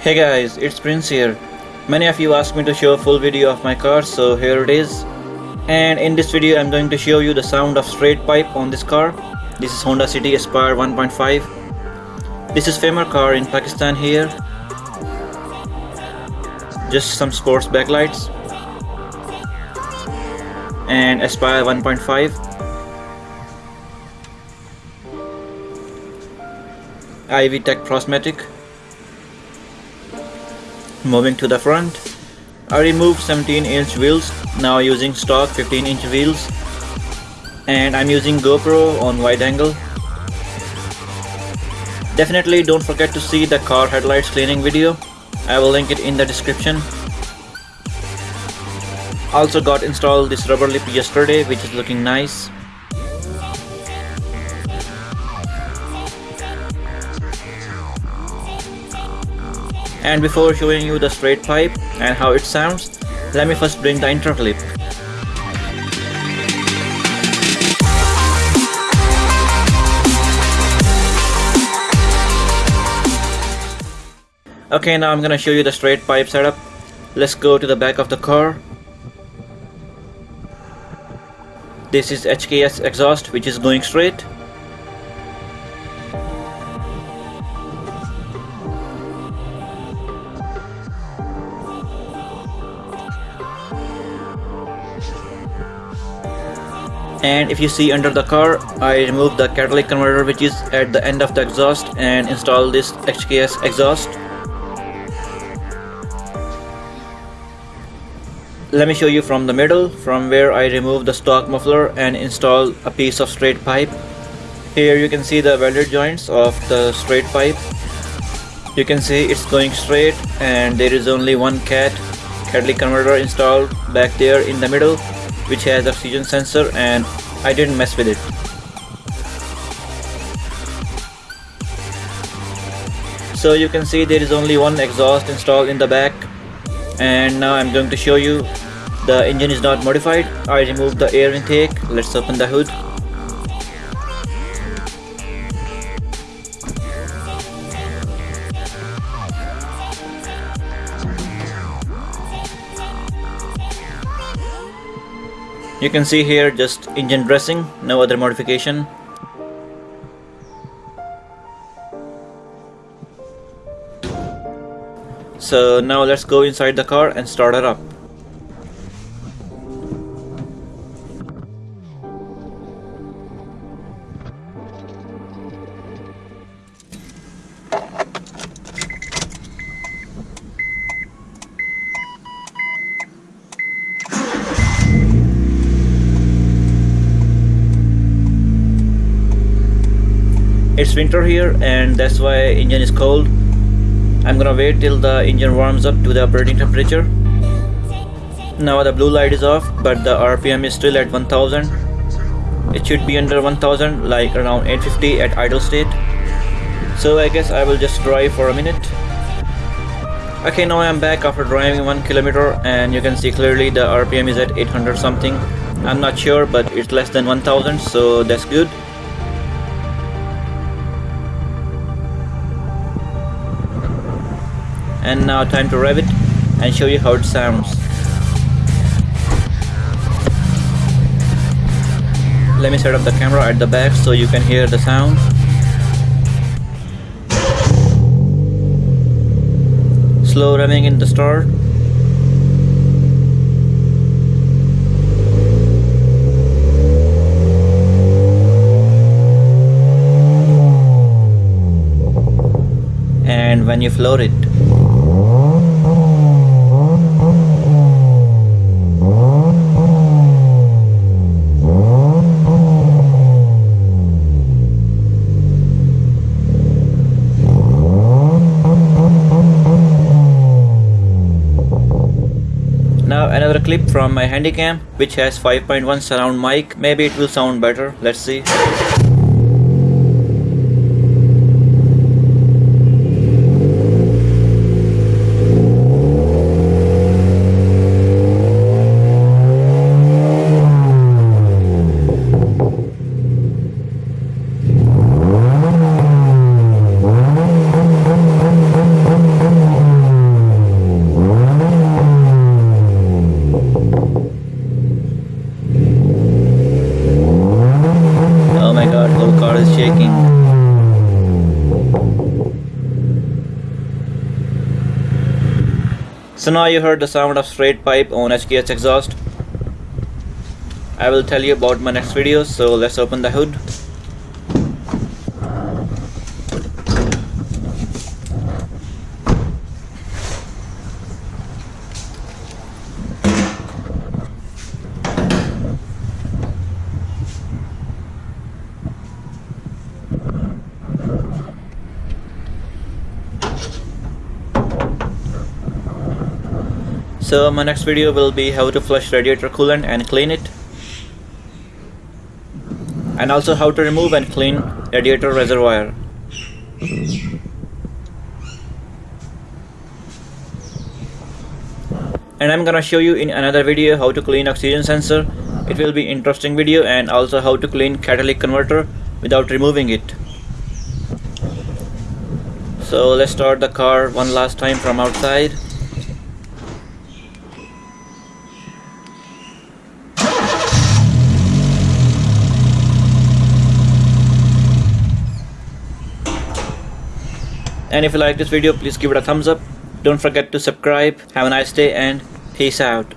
Hey guys, it's Prince here. Many of you asked me to show a full video of my car, so here it is. And in this video I'm going to show you the sound of straight pipe on this car. This is Honda City Aspire 1.5. This is Famer car in Pakistan here. Just some sports backlights. And Aspire 1.5. Ivy Tech Prosmatec. Moving to the front, I removed 17 inch wheels now using stock 15 inch wheels and I'm using GoPro on wide angle. Definitely don't forget to see the car headlights cleaning video. I will link it in the description. Also got installed this rubber lip yesterday which is looking nice. And before showing you the straight pipe and how it sounds, let me first bring the interclip. Okay, now I'm gonna show you the straight pipe setup. Let's go to the back of the car. This is HKS exhaust which is going straight. And if you see under the car I removed the catalytic converter which is at the end of the exhaust and install this HKS exhaust. Let me show you from the middle from where I remove the stock muffler and install a piece of straight pipe. Here you can see the welded joints of the straight pipe. You can see it's going straight and there is only one cat catalytic converter installed back there in the middle which has oxygen sensor and I didn't mess with it. So you can see there is only one exhaust installed in the back and now I'm going to show you the engine is not modified. I removed the air intake. Let's open the hood. You can see here just engine dressing, no other modification. So now let's go inside the car and start it up. It's winter here and that's why engine is cold. I'm gonna wait till the engine warms up to the operating temperature. Now the blue light is off but the RPM is still at 1000 it should be under 1000 like around 850 at idle state. So I guess I will just drive for a minute. Okay now I'm back after driving one kilometer and you can see clearly the RPM is at 800 something. I'm not sure but it's less than 1000 so that's good and now time to rev it and show you how it sounds. Let me set up the camera at the back so you can hear the sound. Slow revving in the start. And when you floor it Now another clip from my Handycam which has 5.1 surround mic. Maybe it will sound better. Let's see. is shaking. So now you heard the sound of straight pipe on HKS exhaust. I will tell you about my next video so let's open the hood. So my next video will be how to flush radiator coolant and clean it. And also how to remove and clean radiator reservoir. And I'm gonna show you in another video how to clean oxygen sensor. It will be interesting video and also how to clean catalytic converter without removing it. So let's start the car one last time from outside. And if you like this video, please give it a thumbs up. Don't forget to subscribe. Have a nice day and peace out.